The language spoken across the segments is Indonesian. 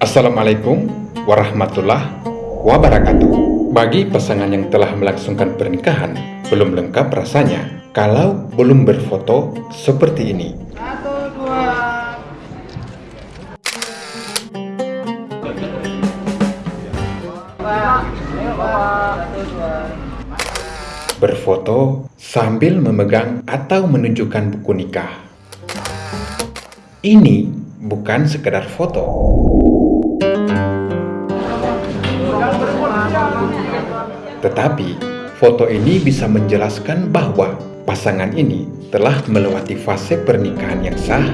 Assalamualaikum warahmatullahi wabarakatuh. Bagi pasangan yang telah melangsungkan pernikahan, belum lengkap rasanya kalau belum berfoto seperti ini. Satu, dua. Berfoto sambil memegang atau menunjukkan buku nikah. Ini bukan sekedar foto. Tetapi, foto ini bisa menjelaskan bahwa pasangan ini telah melewati fase pernikahan yang sah,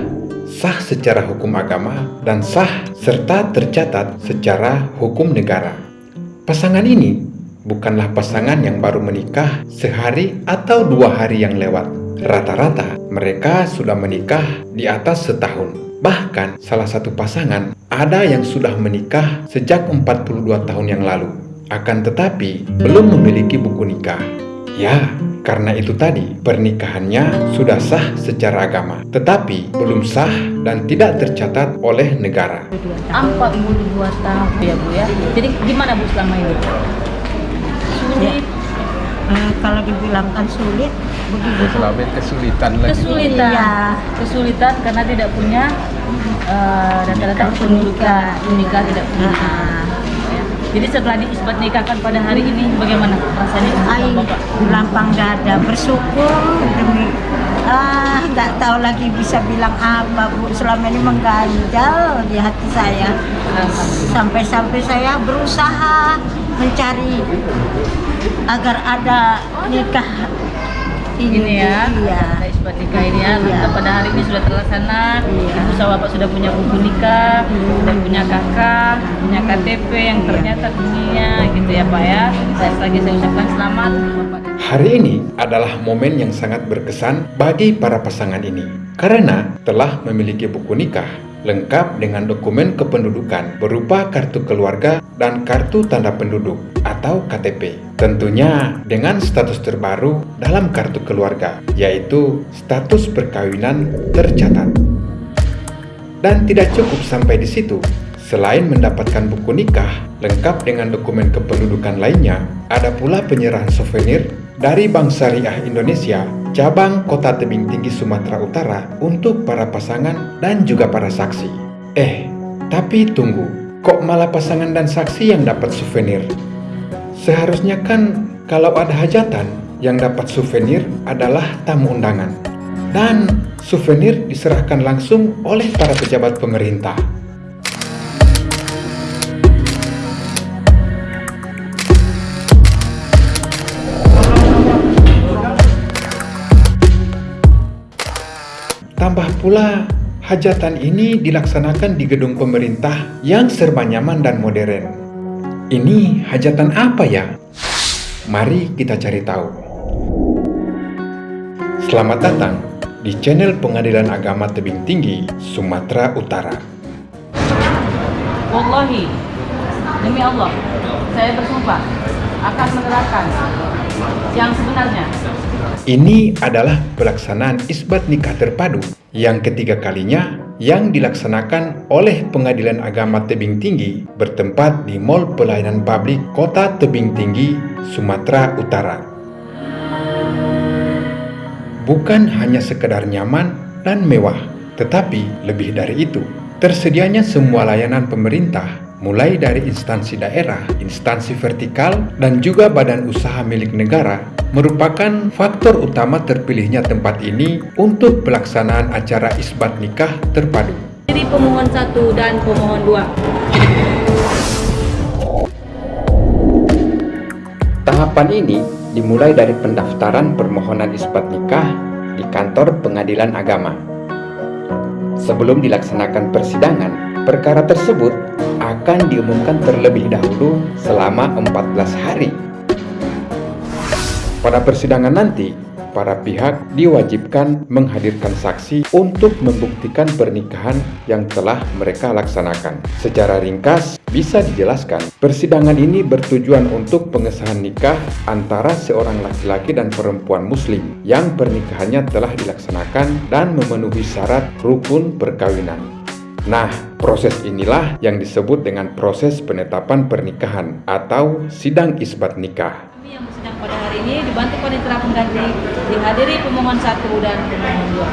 sah secara hukum agama, dan sah serta tercatat secara hukum negara. Pasangan ini bukanlah pasangan yang baru menikah sehari atau dua hari yang lewat. Rata-rata mereka sudah menikah di atas setahun. Bahkan salah satu pasangan ada yang sudah menikah sejak 42 tahun yang lalu. Akan tetapi belum memiliki buku nikah. Ya, karena itu tadi pernikahannya sudah sah secara agama, tetapi belum sah dan tidak tercatat oleh negara. 42 tahun ya Bu ya. Jadi gimana Bu selama ini? Sulit, Eh, kalau dibilangkan sulit begitu selama ini kesulitan lagi kesulitan, Iya. kesulitan karena tidak punya eh, data-data Nikah kependudukan, menikah tidak punya. Nah, Ya. Jadi setelah diisbat nikahkan pada hari ini bagaimana rasanya? Ai, Bapak? lapang dada bersyukur demi ah nggak tahu lagi bisa bilang apa bu. Selama ini mengganjal di hati saya. Sampai-sampai saya berusaha mencari agar ada nikah ini, Ini ya, iya. ada isbat nikah ini ya. Iya. Pada hari ini sudah terlaksana. Iya. Ibu sama bapak sudah punya buku nikah, sudah punya kakak, punya KTP yang Iya. ternyata dunia gitu ya Pak ya. Saya lagi saya ucapkan selamat Hari ini adalah momen yang sangat berkesan bagi para pasangan ini karena telah memiliki buku nikah lengkap dengan dokumen kependudukan berupa kartu keluarga dan kartu tanda penduduk atau KTP. Tentunya dengan status terbaru dalam kartu keluarga yaitu status perkawinan tercatat. Dan tidak cukup sampai di situ. Selain mendapatkan buku nikah lengkap dengan dokumen kependudukan lainnya, ada pula penyerahan souvenir dari Bank Syariah Indonesia cabang Kota Tebing Tinggi Sumatera Utara untuk para pasangan dan juga para saksi. Eh, tapi tunggu, kok malah pasangan dan saksi yang dapat souvenir? Seharusnya kan kalau ada hajatan yang dapat souvenir adalah tamu undangan. Dan souvenir diserahkan langsung oleh para pejabat pemerintah. Tambah pula, hajatan ini dilaksanakan di gedung pemerintah yang serba nyaman dan modern. Ini hajatan apa ya? Mari kita cari tahu. Selamat datang di channel Pengadilan Agama Tebing Tinggi, Sumatera Utara. Wallahi, demi Allah, saya bersumpah akan menerapkan yang sebenarnya. Ini adalah pelaksanaan isbat nikah terpadu yang ketiga kalinya yang dilaksanakan oleh Pengadilan Agama Tebing Tinggi bertempat di Mall Pelayanan Publik Kota Tebing Tinggi, Sumatera Utara. Bukan hanya sekedar nyaman dan mewah, tetapi lebih dari itu, tersedianya semua layanan pemerintah mulai dari instansi daerah, instansi vertikal, dan juga badan usaha milik negara merupakan faktor utama terpilihnya tempat ini untuk pelaksanaan acara isbat nikah terpadu. Jadi pemohon satu dan pemohon dua. Tahapan ini dimulai dari pendaftaran permohonan isbat nikah di kantor pengadilan agama. Sebelum dilaksanakan persidangan, perkara tersebut akan diumumkan terlebih dahulu selama 14 hari. Pada persidangan nanti, para pihak diwajibkan menghadirkan saksi untuk membuktikan pernikahan yang telah mereka laksanakan. Secara ringkas, bisa dijelaskan, persidangan ini bertujuan untuk pengesahan nikah antara seorang laki-laki dan perempuan muslim yang pernikahannya telah dilaksanakan dan memenuhi syarat rukun perkawinan. Nah, proses inilah yang disebut dengan proses penetapan pernikahan atau sidang isbat nikah. Ini dibantu panitera pengganti dihadiri pemohon satu dan pemohon dua.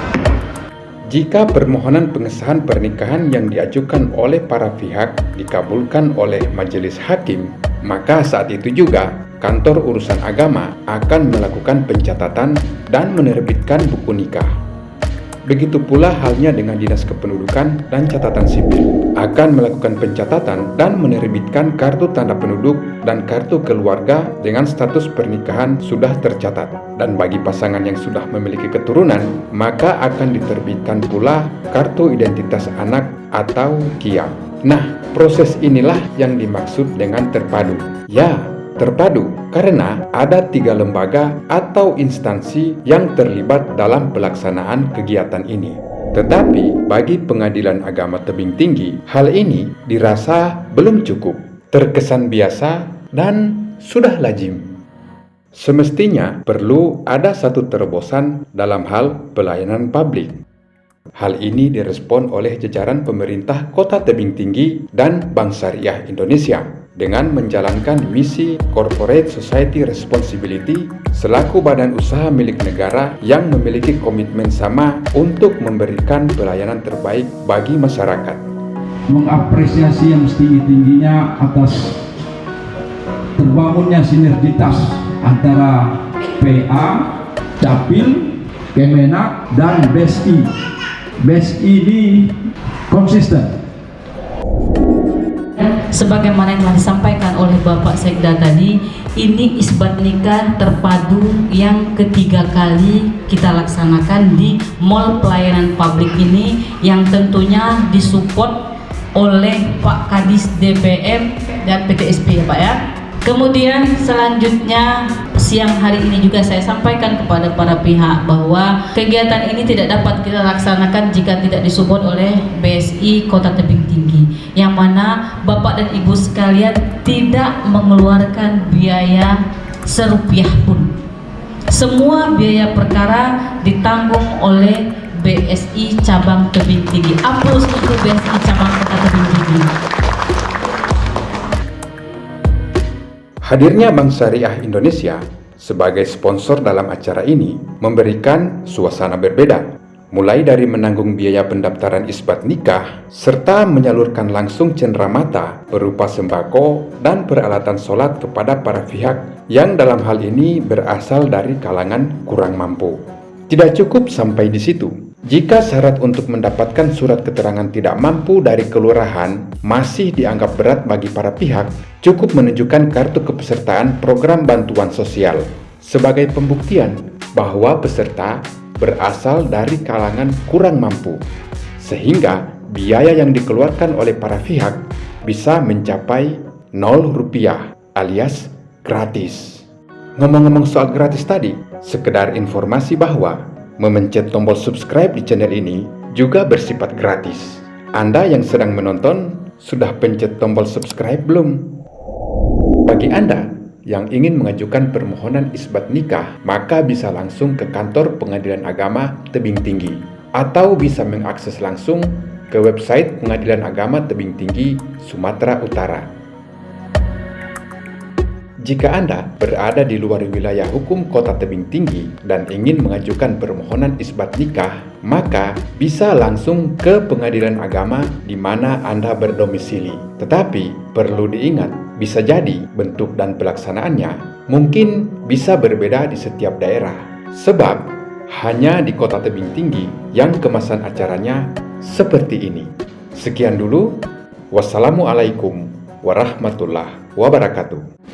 Jika permohonan pengesahan pernikahan yang diajukan oleh para pihak dikabulkan oleh majelis hakim, maka saat itu juga kantor urusan agama akan melakukan pencatatan dan menerbitkan buku nikah. Begitu pula halnya dengan Dinas Kependudukan dan Catatan Sipil akan melakukan pencatatan dan menerbitkan kartu tanda penduduk dan kartu keluarga dengan status pernikahan sudah tercatat. Dan bagi pasangan yang sudah memiliki keturunan, maka akan diterbitkan pula kartu identitas anak atau KIA. Nah, proses inilah yang dimaksud dengan terpadu. Ya, terpadu karena ada tiga lembaga atau instansi yang terlibat dalam pelaksanaan kegiatan ini. Tetapi bagi pengadilan agama tebing tinggi, hal ini dirasa belum cukup, terkesan biasa, dan sudah lazim. Semestinya perlu ada satu terobosan dalam hal pelayanan publik. Hal ini direspon oleh jajaran pemerintah Kota Tebing Tinggi dan Bank Syariah Indonesia dengan menjalankan misi Corporate Society Responsibility selaku badan usaha milik negara yang memiliki komitmen sama untuk memberikan pelayanan terbaik bagi masyarakat. Mengapresiasi yang setinggi-tingginya atas terbangunnya sinergitas antara PA, Capil, Kemenak, dan BSI. BSI ini konsisten Sebagaimana yang telah disampaikan oleh Bapak Sekda tadi, ini isbat nikah terpadu yang ketiga kali kita laksanakan di Mall Pelayanan Publik ini yang tentunya disupport oleh Pak Kadis DPM dan PTSP ya Pak ya. Kemudian selanjutnya siang hari ini juga saya sampaikan kepada para pihak bahwa kegiatan ini tidak dapat kita laksanakan jika tidak disupport oleh BSI Kota Tebing Tinggi yang mana Bapak dan Ibu sekalian tidak mengeluarkan biaya serupiah pun. Semua biaya perkara ditanggung oleh BSI Cabang Tebing Tinggi. Aplaus untuk BSI Cabang Kota Tebing Tinggi. Hadirnya Bank Syariah Indonesia sebagai sponsor dalam acara ini memberikan suasana berbeda, mulai dari menanggung biaya pendaftaran isbat nikah, serta menyalurkan langsung cenderamata berupa sembako dan peralatan sholat kepada para pihak yang dalam hal ini berasal dari kalangan kurang mampu. Tidak cukup sampai di situ. Jika syarat untuk mendapatkan surat keterangan tidak mampu dari kelurahan masih dianggap berat bagi para pihak, cukup menunjukkan kartu kepesertaan program bantuan sosial sebagai pembuktian bahwa peserta berasal dari kalangan kurang mampu, sehingga biaya yang dikeluarkan oleh para pihak bisa mencapai 0 rupiah alias gratis. Ngomong-ngomong soal gratis tadi, Sekedar informasi bahwa memencet tombol subscribe di channel ini juga bersifat gratis. Anda yang sedang menonton sudah pencet tombol subscribe belum? Bagi Anda yang ingin mengajukan permohonan isbat nikah, maka bisa langsung ke kantor Pengadilan Agama Tebing Tinggi atau bisa mengakses langsung ke website Pengadilan Agama Tebing Tinggi Sumatera Utara. Jika Anda berada di luar wilayah hukum kota tebing tinggi dan ingin mengajukan permohonan isbat nikah, maka bisa langsung ke pengadilan agama di mana Anda berdomisili. Tetapi perlu diingat, bisa jadi bentuk dan pelaksanaannya mungkin bisa berbeda di setiap daerah. Sebab hanya di kota tebing tinggi yang kemasan acaranya seperti ini. Sekian dulu. Wassalamualaikum warahmatullahi wabarakatuh.